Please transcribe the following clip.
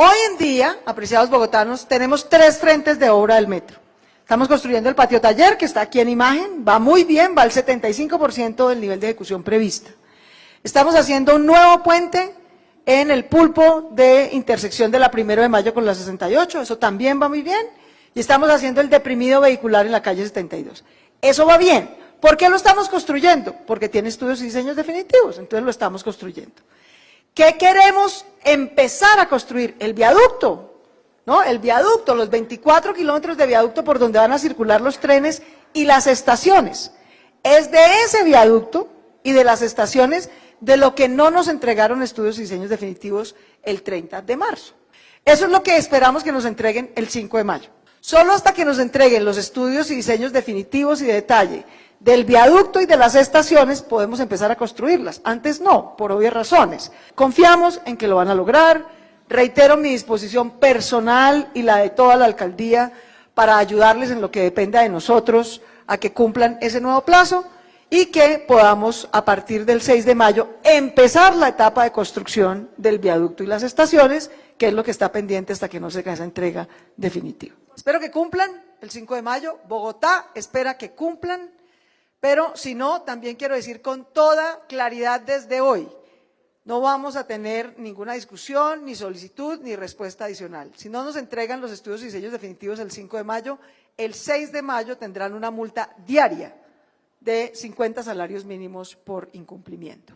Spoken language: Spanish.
Hoy en día, apreciados bogotanos, tenemos tres frentes de obra del metro. Estamos construyendo el patio taller, que está aquí en imagen, va muy bien, va al 75% del nivel de ejecución prevista. Estamos haciendo un nuevo puente en el pulpo de intersección de la 1 de mayo con la 68, eso también va muy bien, y estamos haciendo el deprimido vehicular en la calle 72. Eso va bien. ¿Por qué lo estamos construyendo? Porque tiene estudios y diseños definitivos, entonces lo estamos construyendo. ¿Qué queremos empezar a construir? El viaducto, ¿no? El viaducto, los 24 kilómetros de viaducto por donde van a circular los trenes y las estaciones. Es de ese viaducto y de las estaciones de lo que no nos entregaron estudios y diseños definitivos el 30 de marzo. Eso es lo que esperamos que nos entreguen el 5 de mayo. Solo hasta que nos entreguen los estudios y diseños definitivos y de detalle del viaducto y de las estaciones podemos empezar a construirlas. Antes no, por obvias razones. Confiamos en que lo van a lograr. Reitero mi disposición personal y la de toda la alcaldía para ayudarles en lo que dependa de nosotros a que cumplan ese nuevo plazo y que podamos, a partir del 6 de mayo, empezar la etapa de construcción del viaducto y las estaciones, que es lo que está pendiente hasta que no se haga esa entrega definitiva. Espero que cumplan el 5 de mayo. Bogotá espera que cumplan pero si no, también quiero decir con toda claridad desde hoy, no vamos a tener ninguna discusión, ni solicitud, ni respuesta adicional. Si no nos entregan los estudios y diseños definitivos el 5 de mayo, el 6 de mayo tendrán una multa diaria de 50 salarios mínimos por incumplimiento.